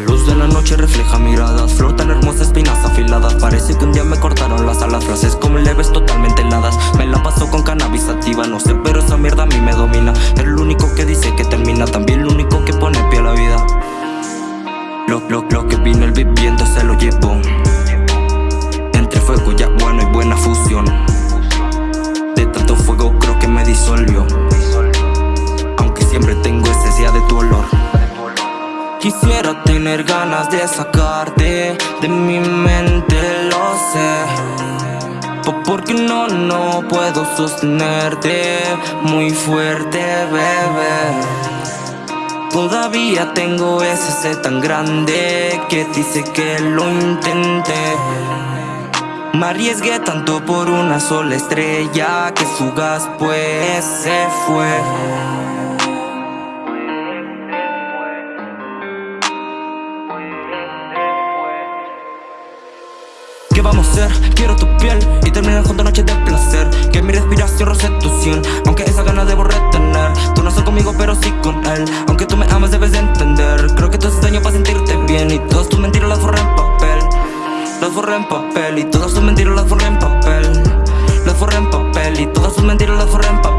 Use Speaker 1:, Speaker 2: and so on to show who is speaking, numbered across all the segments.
Speaker 1: La luz de la noche refleja miradas Flotan hermosas espinas afiladas Parece que un día me cortaron las alas Frases como leves totalmente heladas. Me la paso con cannabis activa No sé pero esa mierda a mí me domina. El único que dice que termina También el único que pone pie a la vida. Lo, lo, lo que vino el viviendo se lo llevó. Entre fuego y agua no hay buena fusión Quisiera tener ganas de sacarte de mi mente, lo sé. Porque no, no puedo sostenerte. Muy fuerte, bebé. Todavía tengo ese ser tan grande que dice que lo intenté. Me arriesgué tanto por una sola estrella que fugaz pues se fue vamos a hacer? Quiero tu piel y terminar junto noches de placer. Que mi respiración roce tu Aunque esa gana debo retener. Tú no estás conmigo pero sí con él. Aunque tú me amas debes de entender. Creo que todo es daño para sentirte bien. Y todas tus mentiras las forré en papel. Las forré en papel. Y todas tus mentiras las forré en papel. Las forré en papel. Y todas tus mentiras las forré en papel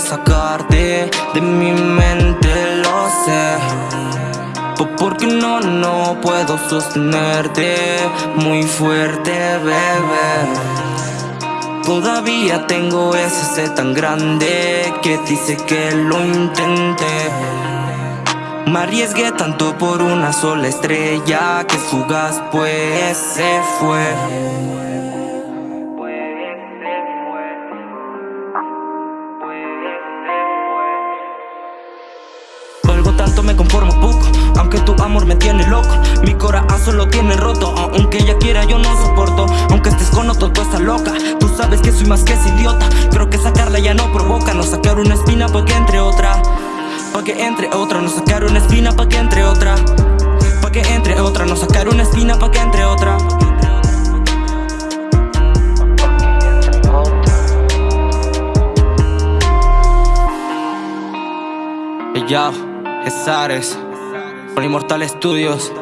Speaker 1: sacarte de mi mente, lo sé. Porque no, no puedo sostenerte. Muy fuerte, bebé. Todavía tengo ese ser tan grande que dice que lo intenté. Me arriesgué tanto por una sola estrella que fugaz pues se fue tanto me conformo poco. Aunque tu amor me tiene loco Mi corazón lo tiene roto. Aunque ella quiera yo no soporto. Aunque estés con otro tú estás loca. Tú sabes que soy más que ese idiota. Creo que sacarla ya no provoca No sacar una espina pa' que entre otra. Pa' que entre otra No sacar una espina pa' que entre otra. Pa' que entre otra No sacar una espina pa' que entre otra. Yo. Es Ares, con Inmortal Studios.